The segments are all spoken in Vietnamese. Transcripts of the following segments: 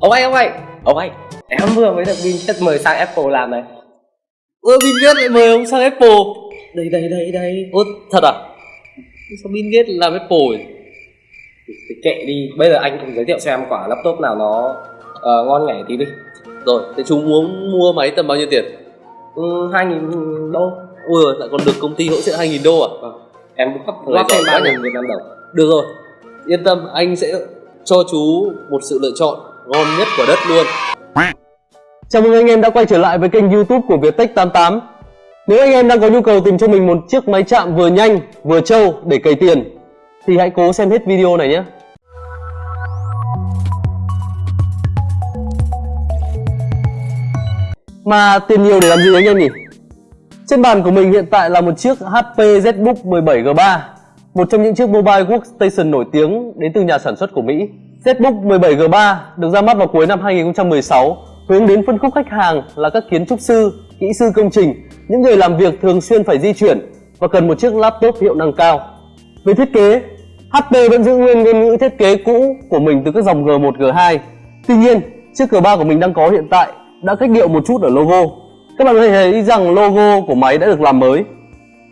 ông anh ông anh. Ông anh em vừa mới được Vinjet mời sang Apple làm này. Ơ Bill Gates lại mời ông sang Apple. Đây đây đây đây. Ơ thật à? Sao Bill Gates làm Apple ấy? thì kệ đi. Bây giờ anh cũng giới thiệu cho em quả laptop nào nó ờ, ngon nhảy tí đi. Rồi thế chúng muốn mua máy tầm bao nhiêu tiền? Ừ, hai nghìn đô. Ui lại còn được công ty hỗ trợ 2.000 đô à? Vâng. em góp Thời góp thêm ba quá nghìn Việt Nam đồng. Được rồi. Yên tâm anh sẽ cho chú một sự lựa chọn ngon nhất của đất luôn. Chào mừng anh em đã quay trở lại với kênh youtube của Viettech 88 Nếu anh em đang có nhu cầu tìm cho mình một chiếc máy chạm vừa nhanh, vừa trâu để cày tiền, Thì hãy cố xem hết video này nhé. Mà tiền nhiều để làm gì anh em nhỉ? Trên bàn của mình hiện tại là một chiếc HP ZBook 17G3 Một trong những chiếc mobile workstation nổi tiếng đến từ nhà sản xuất của Mỹ. ZBook 17G3 được ra mắt vào cuối năm 2016 hướng đến phân khúc khách hàng là các kiến trúc sư, kỹ sư công trình, những người làm việc thường xuyên phải di chuyển và cần một chiếc laptop hiệu năng cao. Về thiết kế, HP vẫn giữ nguyên ngôn ngữ thiết kế cũ của mình từ các dòng G1, G2. Tuy nhiên, chiếc G3 của mình đang có hiện tại đã cách điệu một chút ở logo. Các bạn có thể thấy rằng logo của máy đã được làm mới.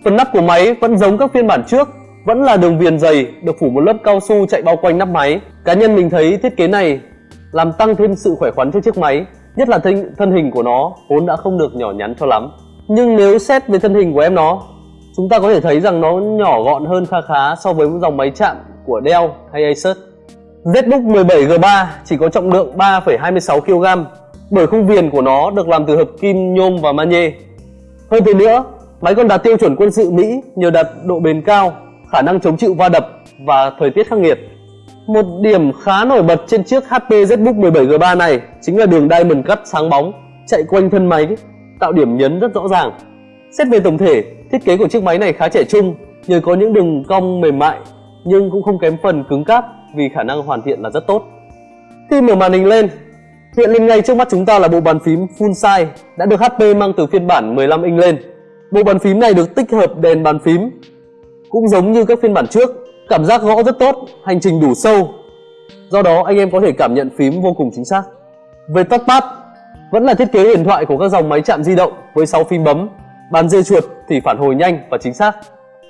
Phần nắp của máy vẫn giống các phiên bản trước, vẫn là đường viền dày được phủ một lớp cao su chạy bao quanh nắp máy. Cá nhân mình thấy thiết kế này làm tăng thêm sự khỏe khoắn cho chiếc máy, nhất là thân, thân hình của nó vốn đã không được nhỏ nhắn cho lắm. Nhưng nếu xét về thân hình của em nó, chúng ta có thể thấy rằng nó nhỏ gọn hơn kha khá so với dòng máy chạm của Dell hay Asus. ZBook 17G3 chỉ có trọng lượng 3,26 kg bởi khung viền của nó được làm từ hợp kim nhôm và magie. Hơn thế nữa, máy còn đạt tiêu chuẩn quân sự Mỹ nhờ đạt độ bền cao, khả năng chống chịu va đập và thời tiết khắc nghiệt. Một điểm khá nổi bật trên chiếc HP ZBook 17G3 này chính là đường diamond cắt sáng bóng chạy quanh thân máy, tạo điểm nhấn rất rõ ràng. Xét về tổng thể, thiết kế của chiếc máy này khá trẻ trung nhờ có những đường cong mềm mại nhưng cũng không kém phần cứng cáp vì khả năng hoàn thiện là rất tốt. Khi mở màn hình lên, hiện lên ngay trước mắt chúng ta là bộ bàn phím full size đã được HP mang từ phiên bản 15 inch lên. Bộ bàn phím này được tích hợp đèn bàn phím cũng giống như các phiên bản trước, cảm giác gõ rất tốt, hành trình đủ sâu. Do đó anh em có thể cảm nhận phím vô cùng chính xác. Về touchpad, vẫn là thiết kế huyền thoại của các dòng máy chạm di động với 6 phím bấm, bàn dê chuột thì phản hồi nhanh và chính xác.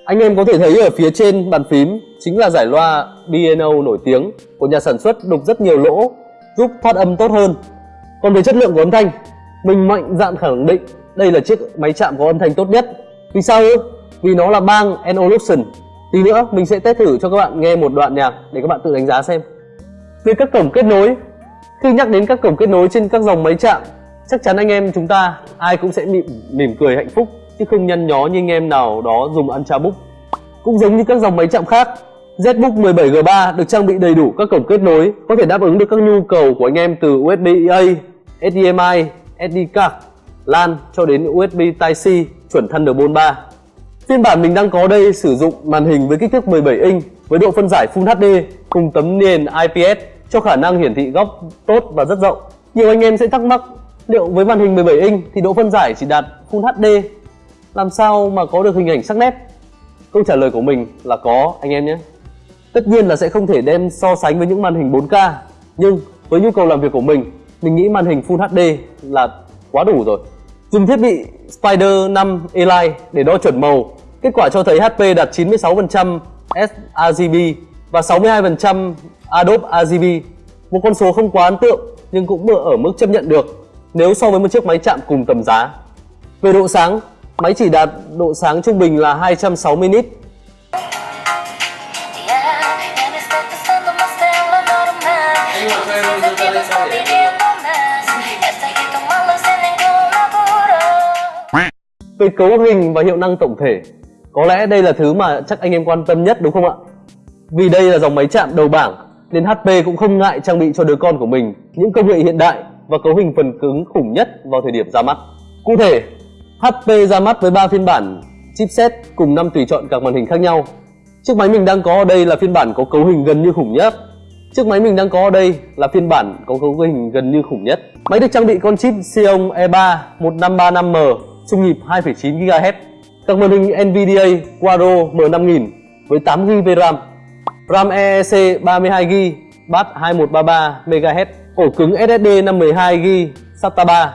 Anh em có thể thấy ở phía trên bàn phím chính là giải loa B&O nổi tiếng của nhà sản xuất đục rất nhiều lỗ, giúp phát âm tốt hơn. Còn về chất lượng của âm thanh, mình mạnh dạn khẳng định đây là chiếc máy chạm có âm thanh tốt nhất. Vì sao ư? Vì nó là bang Evolution. Tí nữa mình sẽ test thử cho các bạn nghe một đoạn nhạc để các bạn tự đánh giá xem. Về các cổng kết nối, khi nhắc đến các cổng kết nối trên các dòng máy chạm, chắc chắn anh em chúng ta ai cũng sẽ mỉm, mỉm cười hạnh phúc chứ không nhăn nhó như anh em nào đó dùng Ultrabook. Cũng giống như các dòng máy chạm khác, ZBook 17G3 được trang bị đầy đủ các cổng kết nối có thể đáp ứng được các nhu cầu của anh em từ USB-A, HDMI, SD card, LAN cho đến USB Type-C chuẩn Thunderbolt 3. Phiên bản mình đang có đây sử dụng màn hình với kích thước 17 inch với độ phân giải Full HD cùng tấm nền IPS cho khả năng hiển thị góc tốt và rất rộng. Nhiều anh em sẽ thắc mắc liệu với màn hình 17 inch thì độ phân giải chỉ đạt Full HD làm sao mà có được hình ảnh sắc nét? Câu trả lời của mình là có anh em nhé. Tất nhiên là sẽ không thể đem so sánh với những màn hình 4K nhưng với nhu cầu làm việc của mình, mình nghĩ màn hình Full HD là quá đủ rồi. Dùng thiết bị Spider 5 Elite để đo chuẩn màu, kết quả cho thấy HP đạt 96% sRGB và 62% Adobe RGB. Một con số không quá ấn tượng nhưng cũng ở mức chấp nhận được nếu so với một chiếc máy chạm cùng tầm giá. Về độ sáng, máy chỉ đạt độ sáng trung bình là 260 nit Về cấu hình và hiệu năng tổng thể, có lẽ đây là thứ mà chắc anh em quan tâm nhất đúng không ạ? Vì đây là dòng máy chạm đầu bảng nên HP cũng không ngại trang bị cho đứa con của mình những công nghệ hiện đại và cấu hình phần cứng khủng nhất vào thời điểm ra mắt. Cụ thể, HP ra mắt với 3 phiên bản chipset cùng 5 tùy chọn các màn hình khác nhau. Chiếc máy mình đang có ở đây là phiên bản có cấu hình gần như khủng nhất. Chiếc máy mình đang có ở đây là phiên bản có cấu hình gần như khủng nhất. Máy được trang bị con chip Xeon E3 1535M trung nhịp 2,9 GHz. Các màn hình NVIDIA Quadro M5000 với 8GB RAM, RAM EEC 32GB bát 2133 MHz, ổ cứng SSD 512GB SATA 3.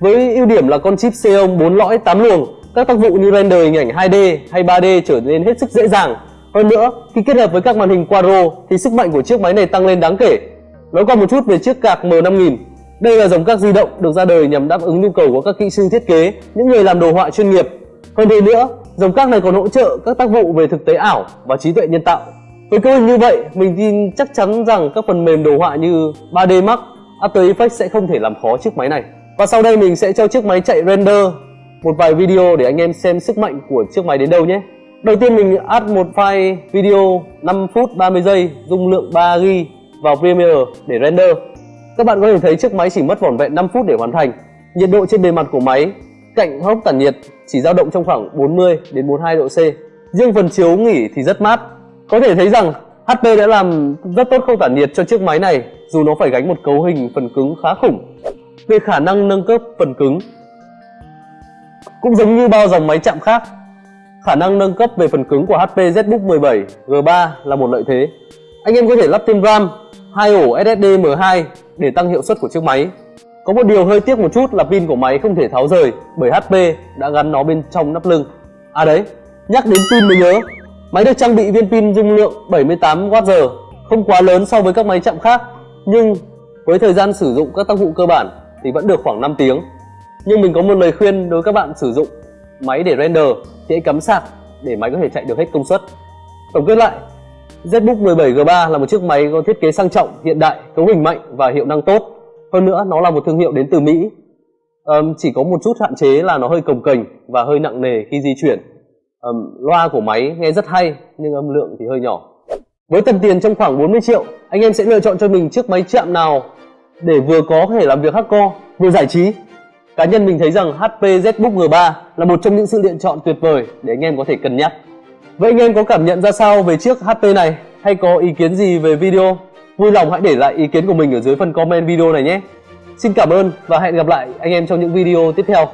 Với ưu điểm là con chip Xeon 4 lõi 8 luồng, các tác vụ như render hình ảnh 2D hay 3D trở nên hết sức dễ dàng. Hơn nữa, khi kết hợp với các màn hình Quadro thì sức mạnh của chiếc máy này tăng lên đáng kể. Nói qua một chút về chiếc card M5000. Đây là dòng các di động được ra đời nhằm đáp ứng nhu cầu của các kỹ sư thiết kế, những người làm đồ họa chuyên nghiệp. Hơn thế nữa, dòng các này còn hỗ trợ các tác vụ về thực tế ảo và trí tuệ nhân tạo. Với cấu hình như vậy, mình tin chắc chắn rằng các phần mềm đồ họa như 3D Max, After Effects sẽ không thể làm khó chiếc máy này. Và sau đây mình sẽ cho chiếc máy chạy render một vài video để anh em xem sức mạnh của chiếc máy đến đâu nhé. Đầu tiên mình add một file video 5 phút 30 giây dung lượng 3GB vào Premiere để render. Các bạn có thể thấy chiếc máy chỉ mất vỏn vẹn 5 phút để hoàn thành. Nhiệt độ trên bề mặt của máy cạnh hốc tản nhiệt chỉ dao động trong khoảng 40 đến 42 độ C. Riêng phần chiếu nghỉ thì rất mát. Có thể thấy rằng HP đã làm rất tốt không tản nhiệt cho chiếc máy này dù nó phải gánh một cấu hình phần cứng khá khủng. Về khả năng nâng cấp phần cứng cũng giống như bao dòng máy chạm khác, khả năng nâng cấp về phần cứng của HP ZBook 17 G3 là một lợi thế. Anh em có thể lắp thêm RAM, hai ổ SSD M2 để tăng hiệu suất của chiếc máy. Có một điều hơi tiếc một chút là pin của máy không thể tháo rời bởi HP đã gắn nó bên trong nắp lưng. À đấy, nhắc đến pin mới nhớ, máy được trang bị viên pin dung lượng 78Wh, không quá lớn so với các máy chạm khác, nhưng với thời gian sử dụng các tác vụ cơ bản thì vẫn được khoảng 5 tiếng. Nhưng mình có một lời khuyên đối với các bạn sử dụng máy để render thì hãy cắm sạc để máy có thể chạy được hết công suất. Tổng kết lại, ZBook 17G3 là một chiếc máy có thiết kế sang trọng, hiện đại, cấu hình mạnh và hiệu năng tốt. Hơn nữa, nó là một thương hiệu đến từ Mỹ. Um, chỉ có một chút hạn chế là nó hơi cồng kềnh và hơi nặng nề khi di chuyển. Um, loa của máy nghe rất hay nhưng âm lượng thì hơi nhỏ. Với tầm tiền trong khoảng 40 triệu, anh em sẽ lựa chọn cho mình chiếc máy chạm nào để vừa có thể làm việc hardcore, vừa giải trí. Cá nhân mình thấy rằng HP ZBook G3 là một trong những sự lựa chọn tuyệt vời để anh em có thể cân nhắc. Vậy anh em có cảm nhận ra sao về chiếc HP này hay có ý kiến gì về video? Vui lòng hãy để lại ý kiến của mình ở dưới phần comment video này nhé. Xin cảm ơn và hẹn gặp lại anh em trong những video tiếp theo.